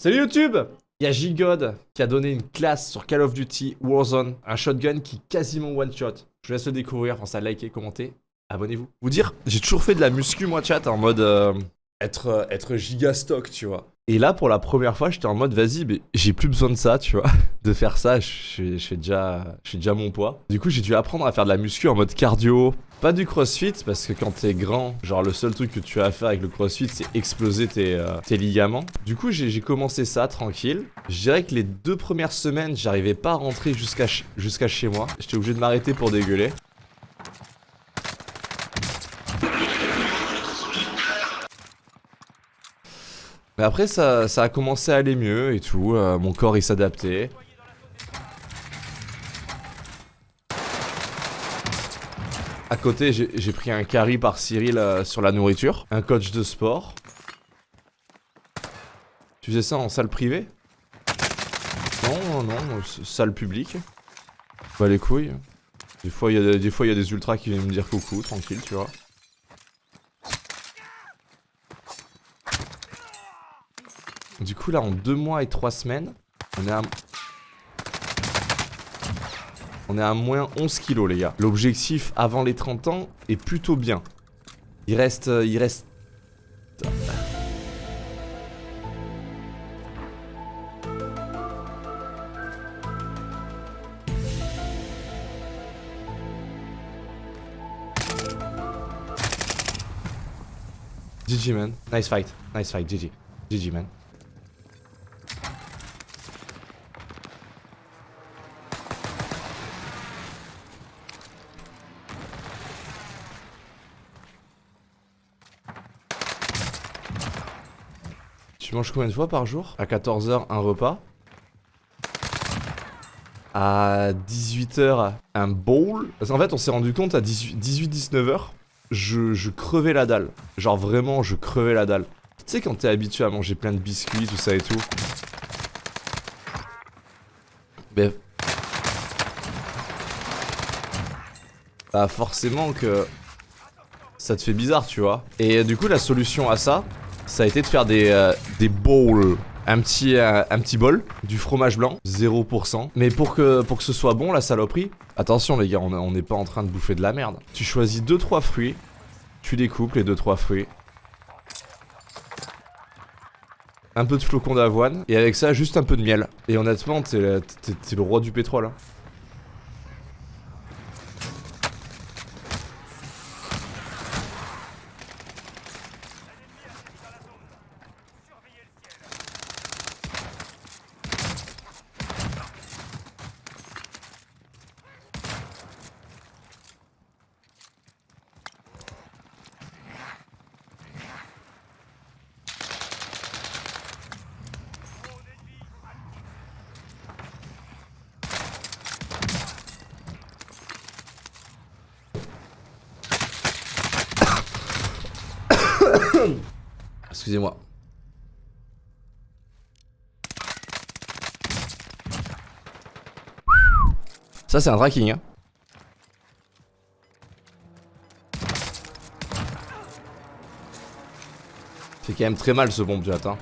Salut YouTube Il y a Gigod qui a donné une classe sur Call of Duty Warzone, un shotgun qui quasiment one shot. Je vous laisse le découvrir, pensez à liker, commenter, abonnez-vous. Vous dire, j'ai toujours fait de la muscu moi chat en mode euh, être, euh, être giga stock, tu vois. Et là pour la première fois j'étais en mode vas-y mais j'ai plus besoin de ça tu vois De faire ça je, déjà, mon poids. Du coup j'ai dû apprendre à faire de la muscu en mode cardio Pas du crossfit parce que quand t'es grand Genre le seul truc que tu as à faire avec le crossfit c'est exploser tes, euh, ligaments. Du coup j'ai commencé ça tranquille. Je dirais que les deux premières semaines j'arrivais pas à rentrer jusqu'à chez moi. J'étais obligé de m'arrêter pour dégueuler Mais après, ça, a commencé à aller mieux et tout. Euh, mon corps, il s'adaptait. À côté, j'ai pris un carry par Cyril euh, sur la nourriture. Un coach de sport. Tu faisais ça en salle privée? Non, non, salle publique. Bah les couilles. Des fois, il y a des ultras qui viennent me dire coucou, tranquille, tu vois. Du coup, là, en deux mois et trois semaines, on est à... On est à moins 11 kilos, les gars. L'objectif avant les 30 ans est plutôt bien. Il reste... Euh, il reste... GG man, nice fight, nice fight, GG, GG man. Tu manges combien de fois par jour? À 14h, un repas. À 18h, un bowl. Parce qu'en fait, on s'est rendu compte à 18-19h, je, je crevais la dalle. Genre vraiment, je crevais la dalle. Tu sais, quand t'es habitué à manger plein de biscuits, tout ça et tout. Mais... Bah forcément que... Ça te fait bizarre, tu vois. Et du coup, la solution à ça, ça a été de faire des, euh, des bowls. Un petit, euh, un petit bol, du fromage blanc, 0%. Mais pour que, pour que ce soit bon, la saloperie, attention les gars, on n'est pas en train de bouffer de la merde. Tu choisis 2-3 fruits, tu découpes les 2-3 fruits. Un peu de flocons d'avoine, et avec ça, juste un peu de miel. Et honnêtement, t'es le roi du pétrole. Hein. Excusez-moi. Ça, c'est un tracking, hein. Fait quand même très mal ce bombe jet, hein.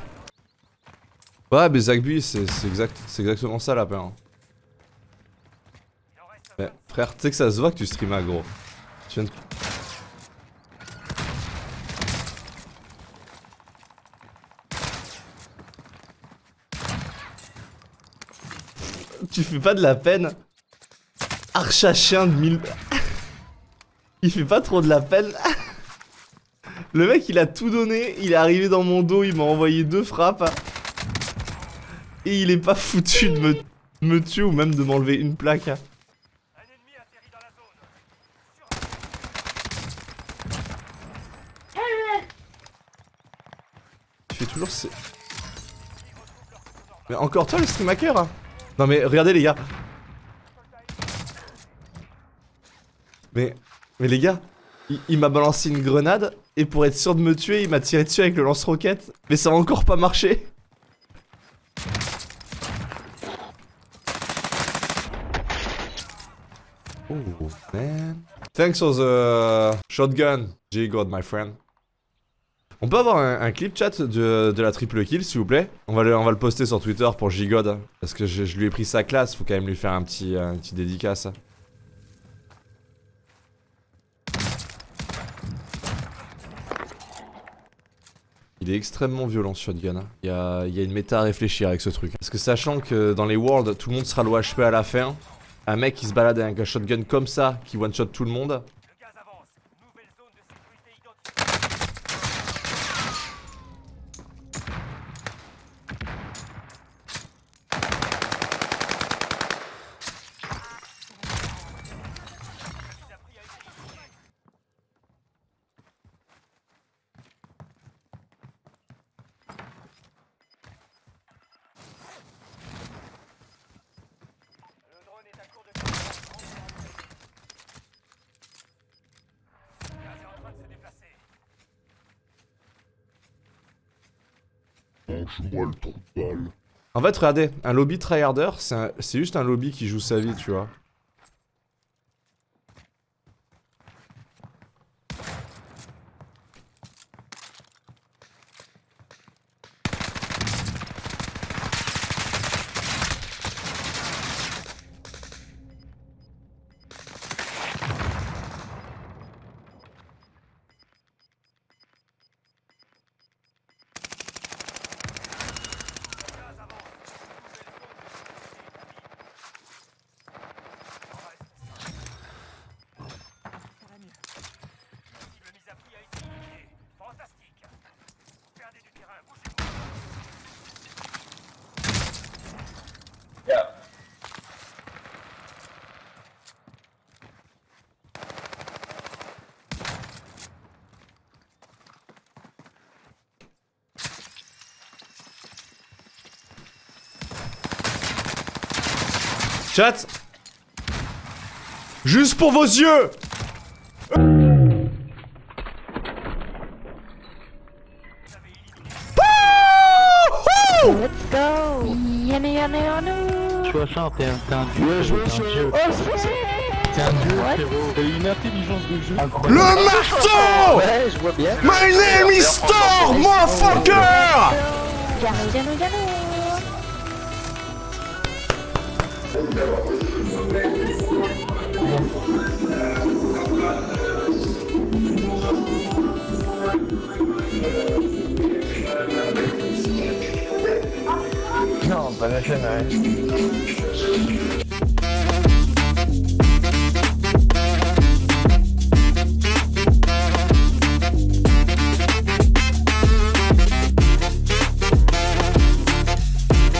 Ouais, mais Zagby, c'est exact, exactement ça la peine. Frère, tu sais que ça se voit que tu streamas, gros. Tu fais pas de la peine Archa chien de 1000... il fait pas trop de la peine Le mec il a tout donné, il est arrivé dans mon dos, il m'a envoyé deux frappes. Et il est pas foutu de me, tuer ou même de m'enlever une plaque. Tu fais toujours ce... Mais encore toi le stream hein non mais regardez les gars. Mais, les gars, il, m'a balancé une grenade et pour être sûr de me tuer, il m'a tiré dessus avec le lance-roquette. Mais ça a encore pas marché. Oh man. Thanks for the shotgun, J-God my friend. On peut avoir un, clip chat de, de la triple kill s'il vous plaît? On va, le, on va le poster sur Twitter pour Gigod. Parce que je, je lui ai pris sa classe, faut quand même lui faire un petit, un petit dédicace. Il est extrêmement violent ce shotgun. hein. Il y a, il y a une méta à réfléchir avec ce truc. Parce que sachant que dans les worlds, tout le monde sera low HP à la fin, un mec qui se balade avec un shotgun comme ça, qui one-shot tout le monde, Le gaz avance. Nouvelle zone de sécurité identifiée. Le drone est à court de Le gaz est en train de se déplacer. Le. En fait, regardez, un lobby tryharder, c'est juste un lobby qui joue sa vie, tu vois. Chat. Juste pour vos yeux Yummy yummy yummy 60, t'es un, t'es un dieu, t'es un dieu. T'es un dieu, frérot. T'as une intelligence de jeu. Le marteau Ouais, je vois bien. My name is Thor, motherfucker Non, pas la chaîne, ouais.